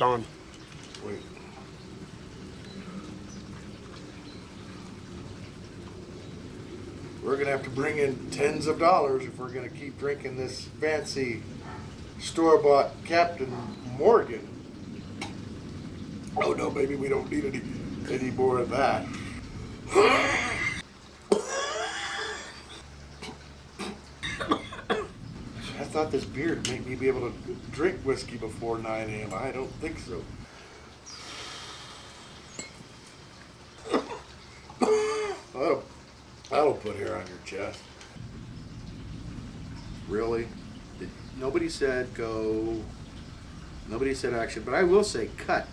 It's on. Wait. We're gonna have to bring in tens of dollars if we're gonna keep drinking this fancy store-bought Captain Morgan. Oh no, baby, we don't need any any more of that. Thought this beer would make me be able to drink whiskey before 9 a.m. I don't think so. That'll, that'll put hair on your chest. Really? Did- Nobody said go. Nobody said action, but I will say cut.